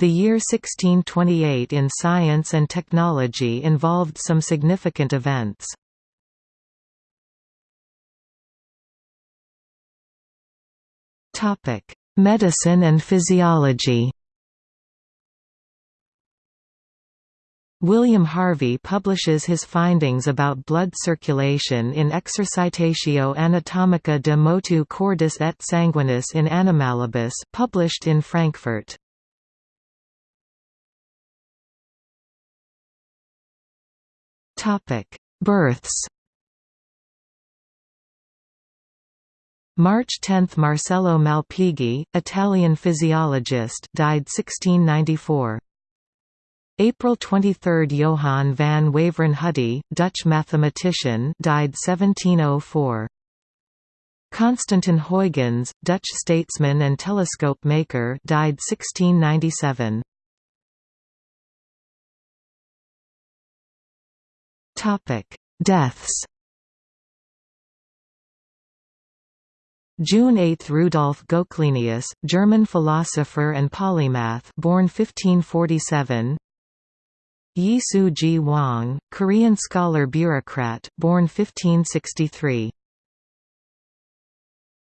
The year 1628 in science and technology involved some significant events. Medicine and physiology William Harvey publishes his findings about blood circulation in Exercitatio Anatomica de motu cordis et sanguinis in Animalibus published in Frankfurt. Births March 10 – Marcello Malpighi, Italian physiologist died 1694. April 23 – Johann van Waveren Hudde, Dutch mathematician died 1704. Constantijn Huygens, Dutch statesman and telescope maker died 1697. Deaths June 8 – Rudolf Goclenius, German philosopher and polymath born 1547 Yi Su-gwang, Korean scholar bureaucrat born 1563